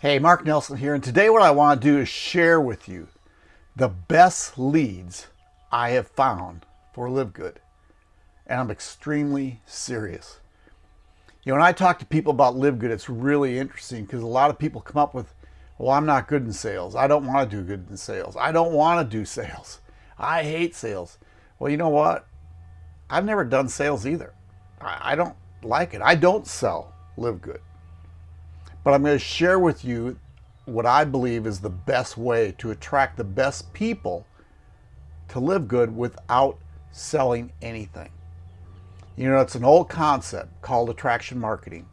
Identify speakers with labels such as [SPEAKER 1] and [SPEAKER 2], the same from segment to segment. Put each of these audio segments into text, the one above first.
[SPEAKER 1] Hey, Mark Nelson here, and today what I want to do is share with you the best leads I have found for Live Good. And I'm extremely serious. You know, when I talk to people about Live Good, it's really interesting because a lot of people come up with, well, I'm not good in sales. I don't want to do good in sales. I don't want to do sales. I hate sales. Well, you know what? I've never done sales either. I, don't like it. I don't sell Live Good. But I'm going to share with you what I believe is the best way to attract the best people to live good without selling anything. You know, it's an old concept called attraction marketing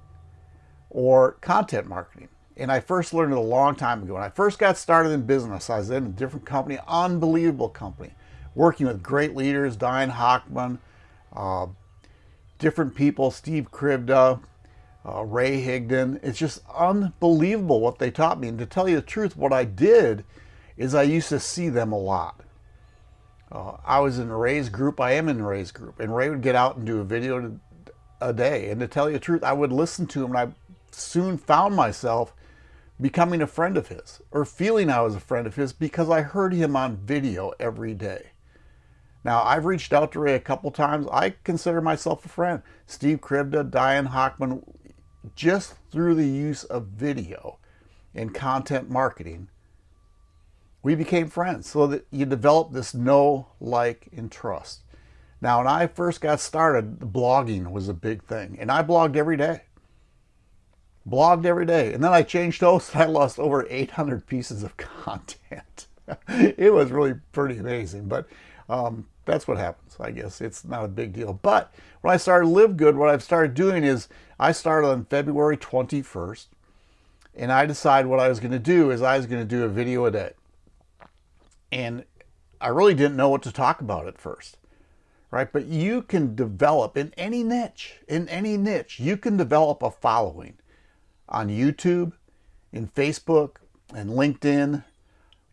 [SPEAKER 1] or content marketing. And I first learned it a long time ago. When I first got started in business, I was in a different company, unbelievable company, working with great leaders, Diane Hochman, uh, different people, Steve Krivda, uh, Ray Higdon. It's just unbelievable what they taught me. And to tell you the truth, what I did is I used to see them a lot. Uh, I was in Ray's group. I am in Ray's group. And Ray would get out and do a video a day. And to tell you the truth, I would listen to him and I soon found myself becoming a friend of his or feeling I was a friend of his because I heard him on video every day. Now, I've reached out to Ray a couple times. I consider myself a friend. Steve Krivda, Diane Hochman, just through the use of video and content marketing, we became friends so that you develop this know, like, and trust. Now, when I first got started, blogging was a big thing, and I blogged every day. Blogged every day. And then I changed hosts and I lost over 800 pieces of content. it was really pretty amazing, but um, that's what happens, I guess. It's not a big deal. But when I started Live Good, what I've started doing is I started on February 21st, and I decided what I was going to do is I was going to do a video a day. And I really didn't know what to talk about at first, right? But you can develop in any niche, in any niche, you can develop a following on YouTube, in Facebook, and LinkedIn,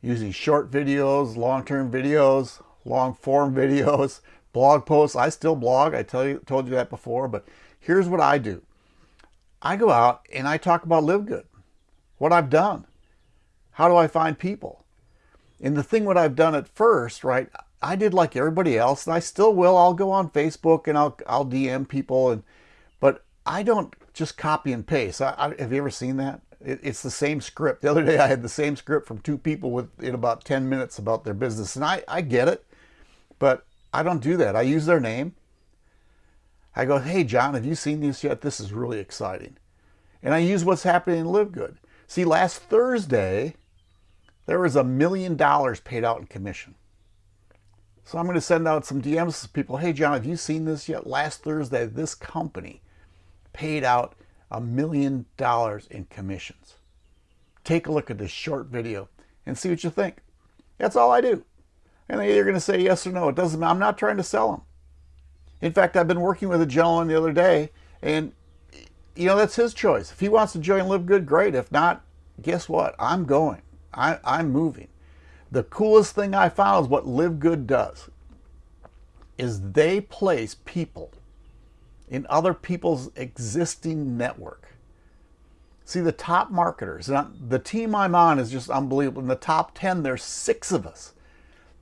[SPEAKER 1] using short videos, long-term videos, long form videos, blog posts. I still blog. I tell you, told you that before, but here's what I do. I go out and I talk about Live Good, what I've done. How do I find people? And the thing what I've done at first, right, I did like everybody else, and I still will. I'll go on Facebook and I'll, I'll DM people, and but I don't just copy and paste. I, I, have you ever seen that? It, it's the same script. The other day I had the same script from two people with in about 10 minutes about their business, and I, I get it. But I don't do that. I use their name. I go, hey, John, have you seen this yet? This is really exciting. And I use what's happening in Live Good. See, last Thursday, there was a million dollars paid out in commission. So I'm going to send out some DMs to people. Hey, John, have you seen this yet? Last Thursday, this company paid out a million dollars in commissions. Take a look at this short video and see what you think. That's all I do and they're either going to say yes or no. It doesn't. Matter. I'm not trying to sell them. In fact, I've been working with a gentleman the other day, and you know that's his choice. If he wants to join Live Good, great. If not, guess what? I'm going. I, I'm moving. The coolest thing I found is what Live Good does. Is they place people in other people's existing network. See, the top marketers, the team I'm on is just unbelievable. In the top 10, there's six of us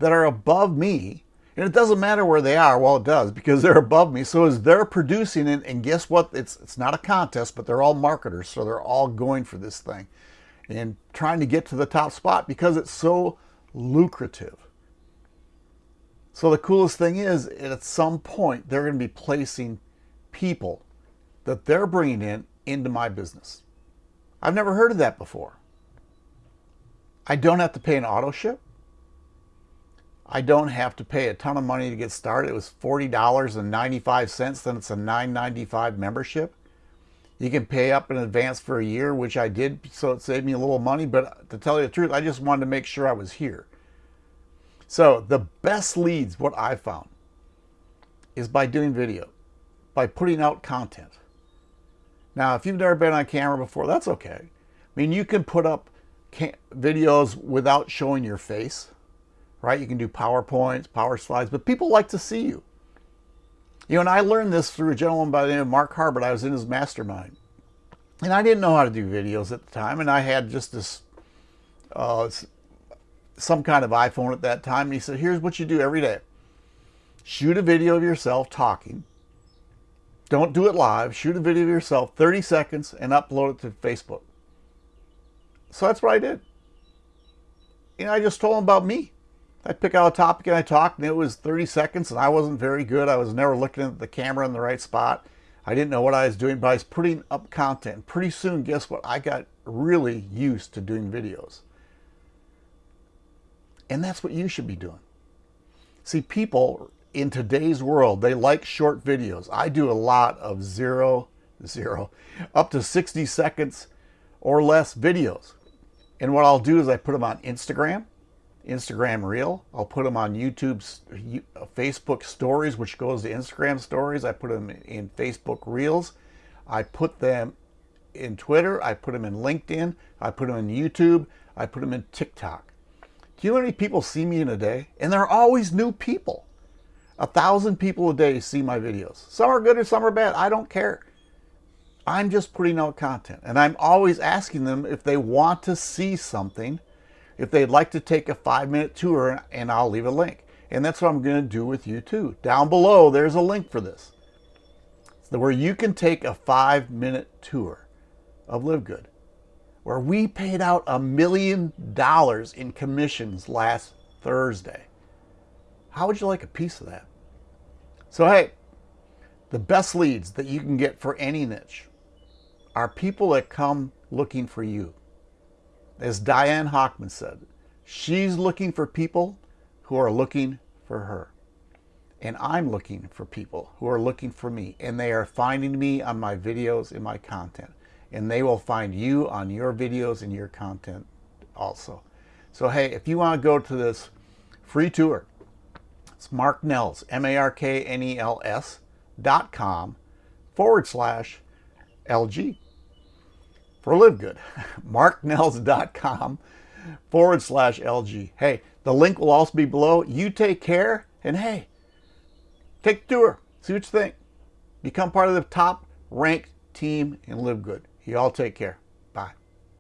[SPEAKER 1] that are above me, and it doesn't matter where they are, well it does, because they're above me. So as they're producing it, and guess what? It's, it's not a contest, but they're all marketers, so they're all going for this thing and trying to get to the top spot because it's so lucrative. So the coolest thing is, at some point, they're going to be placing people that they're bringing in into my business. I've never heard of that before. I don't have to pay an auto ship. I don't have to pay a ton of money to get started. It was $40.95, then it's a $9.95 membership. You can pay up in advance for a year, which I did, so it saved me a little money. But to tell you the truth, I just wanted to make sure I was here. So the best leads, what I found, is by doing video, by putting out content. Now, if you've never been on camera before, that's okay. I mean, you can put up videos without showing your face right? You can do PowerPoints, Power Slides, but people like to see you. You know, and I learned this through a gentleman by the name of Mark Harbert. I was in his mastermind. And I didn't know how to do videos at the time, and I had just this, uh, some kind of iPhone at that time. And he said, here's what you do every day. Shoot a video of yourself talking. Don't do it live. Shoot a video of yourself, 30 seconds, and upload it to Facebook. So that's what I did. You know, I just told him about me. I pick out a topic and I talk, and it was 30 seconds, and I wasn't very good. I was never looking at the camera in the right spot. I didn't know what I was doing, but I was putting up content. Pretty soon, guess what? I got really used to doing videos. And that's what you should be doing. See, people in today's world, they like short videos. I do a lot of zero, zero, up to 60 seconds or less videos. And what I'll do is I put them on Instagram, Instagram Reel. I'll put them on YouTube's uh, Facebook Stories, which goes to Instagram Stories. I put them in Facebook Reels. I put them in Twitter. I put them in LinkedIn. I put them in YouTube. I put them in TikTok. Do you know how many people see me in a day? And there are always new people. A thousand people a day see my videos. Some are good or some are bad. I don't care. I'm just putting out content and I'm always asking them if they want to see something, if they'd like to take a five minute tour and I'll leave a link. And that's what I'm going to do with you too. Down below, there's a link for this where you can take a five minute tour of Live Good, where we paid out a million dollars in commissions last Thursday. How would you like a piece of that? So, hey, the best leads that you can get for any niche are people that come looking for you. As Diane Hochman said, she's looking for people who are looking for her. And I'm looking for people who are looking for me. And they are finding me on my videos and my content. And they will find you on your videos and your content also. So hey, if you want to go to this free tour, it's Mark Nels, M-A-R-K-N-E-L-S dot com forward slash LG for Live Good. MarkNels.com forward slash LG. Hey, the link will also be below. You take care and hey, take the tour. See what you think. Become part of the top ranked team and live good. You all take care.